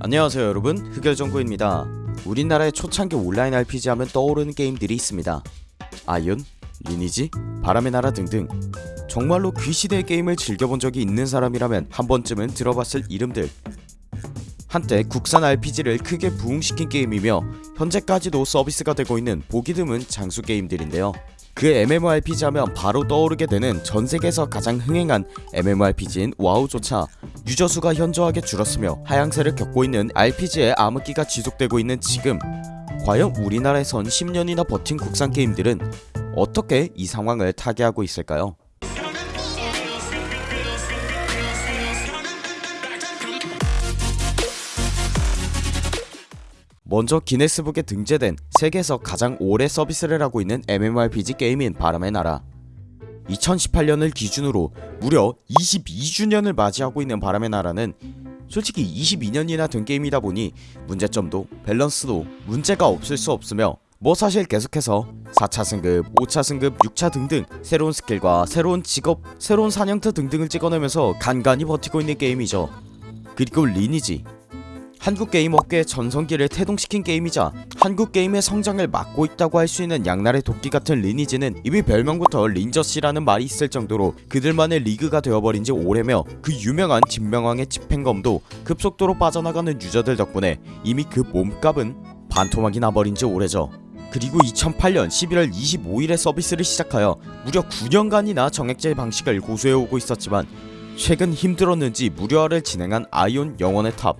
안녕하세요 여러분. 흑열정구입니다. 우리나라의 초창기 온라인 RPG 하면 떠오르는 게임들이 있습니다. 아이온, 리니지, 바람의 나라 등등. 정말로 귀시대의 게임을 즐겨본 적이 있는 사람이라면 한 번쯤은 들어봤을 이름들. 한때 국산 RPG를 크게 부흥시킨 게임이며 현재까지도 서비스가 되고 있는 보기 드문 장수 게임들인데요 그 MMORPG 하면 바로 떠오르게 되는 전세계에서 가장 흥행한 MMORPG인 와우조차 유저수가 현저하게 줄었으며 하향세를 겪고 있는 RPG의 암흑기가 지속되고 있는 지금 과연 우리나라에선 10년이나 버틴 국산 게임들은 어떻게 이 상황을 타개하고 있을까요? 먼저 기네스북에 등재된 세계에서 가장 오래 서비스를 하고 있는 MMORPG 게임인 바람의 나라. 2018년을 기준으로 무려 22주년을 맞이하고 있는 바람의 나라는 솔직히 22년이나 된 게임이다 보니 문제점도 밸런스도 문제가 없을 수 없으며 뭐 사실 계속해서 4차 승급, 5차 승급, 6차 등등 새로운 스킬과 새로운 직업, 새로운 사냥터 등등을 찍어내면서 간간히 버티고 있는 게임이죠. 그리고 리니지 한국 게임 업계의 전성기를 태동시킨 게임이자 한국 게임의 성장을 막고 있다고 할 수 있는 양날의 도끼 같은 리니지는 이미 별명부터 린저씨라는 말이 있을 정도로 그들만의 리그가 되어버린 지 오래며 그 유명한 진명황의 집행검도 급속도로 빠져나가는 유저들 덕분에 이미 그 몸값은 반토막이 나버린 지 오래죠. 그리고 2008년 11월 25일에 서비스를 시작하여 무려 9년간이나 정액제 방식을 고수해오고 있었지만 최근 힘들었는지 무료화를 진행한 아이온 영원의 탑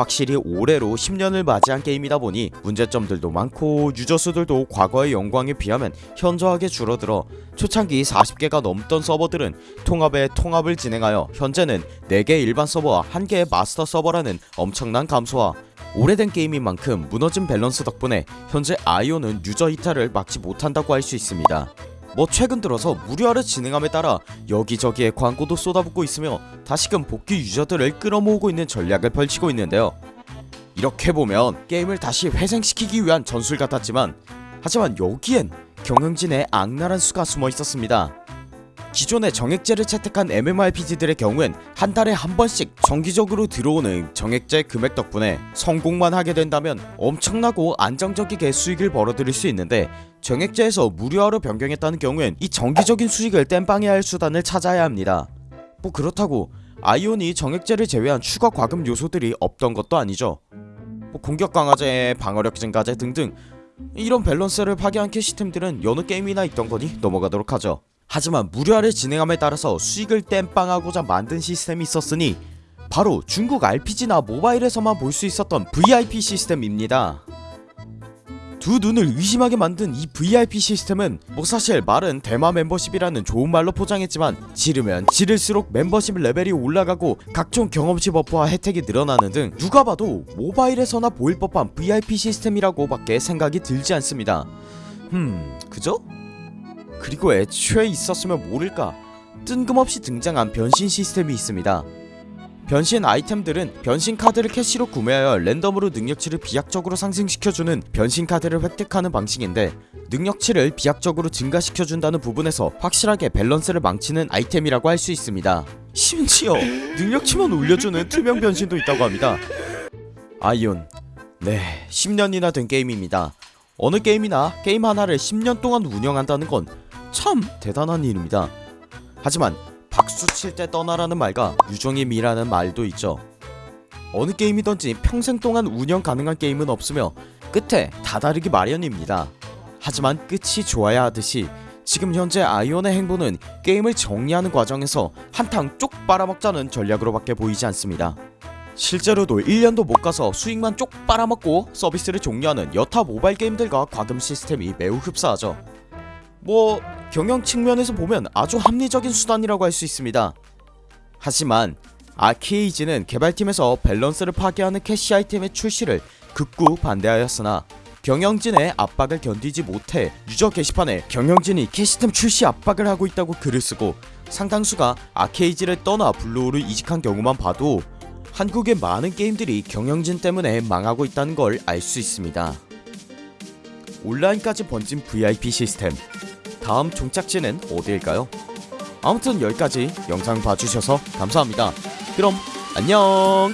확실히 올해로 10년을 맞이한 게임이다 보니 문제점들도 많고 유저수들도 과거의 영광에 비하면 현저하게 줄어들어 초창기 40개가 넘던 서버들은 통합에 통합을 진행하여 현재는 4개 일반 서버와 1개의 마스터 서버라는 엄청난 감소와 오래된 게임인 만큼 무너진 밸런스 덕분에 현재 아이오는 유저 이탈을 막지 못한다고 할 수 있습니다 뭐 최근 들어서 무료화를 진행함에 따라 여기저기에 광고도 쏟아붓고 있으며 다시금 복귀 유저들을 끌어모으고 있는 전략을 펼치고 있는데요. 이렇게 보면 게임을 다시 회생시키기 위한 전술 같았지만 하지만 여기엔 경영진의 악랄한 수가 숨어 있었습니다 기존의 정액제를 채택한 MMORPG들의 경우엔 한 달에 한 번씩 정기적으로 들어오는 정액제 금액 덕분에 성공만 하게 된다면 엄청나고 안정적이게 수익을 벌어들일 수 있는데 정액제에서 무료화로 변경했다는 경우엔 이 정기적인 수익을 땜빵해 야 할 수단을 찾아야 합니다. 뭐 그렇다고 아이온이 정액제를 제외한 추가 과금 요소들이 없던 것도 아니죠. 뭐 공격 강화제, 방어력 증가제 등등 이런 밸런스를 파괴한 캐시템들은 여느 게임이나 있던 거니 넘어가도록 하죠 하지만 무료화를 진행함에 따라서 수익을 땜빵하고자 만든 시스템이 있었으니 바로 중국 RPG나 모바일에서만 볼 수 있었던 VIP 시스템입니다 두 눈을 의심하게 만든 이 VIP 시스템은 뭐 사실 말은 대마 멤버십이라는 좋은 말로 포장했지만 지르면 지를수록 멤버십 레벨이 올라가고 각종 경험치 버프와 혜택이 늘어나는 등 누가 봐도 모바일에서나 보일 법한 VIP 시스템이라고 밖에 생각이 들지 않습니다 음 그죠? 그리고 애초에 있었으면 모를까 뜬금없이 등장한 변신 시스템이 있습니다. 변신 아이템들은 변신 카드를 캐시로 구매하여 랜덤으로 능력치를 비약적으로 상승시켜주는 변신 카드를 획득하는 방식인데 능력치를 비약적으로 증가시켜준다는 부분에서 확실하게 밸런스를 망치는 아이템이라고 할 수 있습니다. 심지어 능력치만 올려주는 투명 변신도 있다고 합니다. 아이온 네 10년이나 된 게임입니다. 어느 게임이나 게임 하나를 10년 동안 운영한다는 건 참 대단한 일입니다. 하지만 박수 칠 때 떠나라는 말과 유종의 미라는 말도 있죠. 어느 게임이던지 평생 동안 운영 가능한 게임은 없으며 끝에 다다르기 마련입니다. 하지만 끝이 좋아야 하듯이 지금 현재 아이온의 행보는 게임을 정리하는 과정에서 한탕 쪽 빨아먹자는 전략으로 밖에 보이지 않습니다. 실제로도 1년도 못가서 수익만 쪽 빨아먹고 서비스를 종료하는 여타 모바일 게임들과 과금 시스템이 매우 흡사하죠. 뭐 경영 측면에서 보면 아주 합리적인 수단이라고 할 수 있습니다. 하지만 아키에이지는 개발팀에서 밸런스를 파괴하는 캐시 아이템의 출시를 극구 반대하였으나 경영진의 압박을 견디지 못해 유저 게시판에 경영진이 캐시템 출시 압박을 하고 있다고 글을 쓰고 상당수가 아케이지를 떠나 블루호를 이직한 경우만 봐도 한국의 많은 게임들이 경영진 때문에 망하고 있다는 걸 알 수 있습니다. 온라인까지 번진 VIP 시스템 다음 종착지는 어디일까요? 아무튼 여기까지 영상 봐주셔서 감사합니다 그럼 안녕